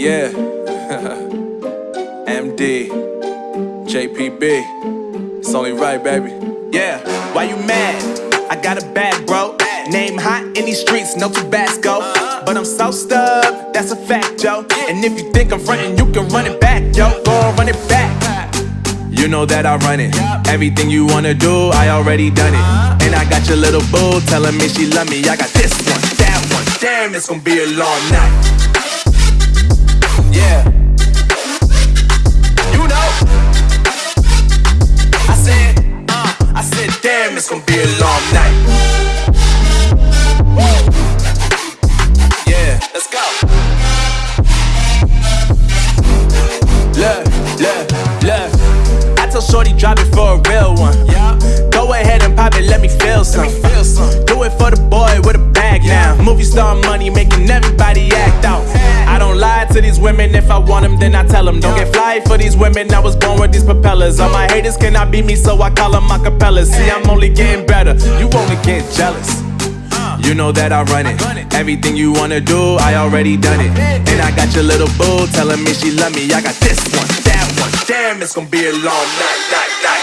yeah. MD, JPB. It's only right, baby. Yeah, why you mad? I got a bag, bro. Name hot in these streets, no Tabasco. But I'm so stubbed, that's a fact, yo. And if you think I'm frontin', you can run it back, yo. Go on, run it back. You know that I run it. Everything you wanna do, I already done it. And I got your little boo telling me she love me. I got this one, that one. Damn, it's gonna be a long night. Damn, it's gonna be a long night. Yeah, let's go. Look, look, look. I told Shorty drop it for a real one. Yeah, Go ahead and pop it, let me feel some. let me feel some. Do it for the boy with a bag now. Movie star money making If I want them, then I tell them. Don't get fly for these women. I was born with these propellers. All my haters cannot beat me, so I call them acapellas. See, I'm only getting better. You only get jealous. You know that I run it. Everything you wanna do, I already done it. And I got your little boo telling me she love me. I got this one, that one. Damn, it's gonna be a long night, night, night.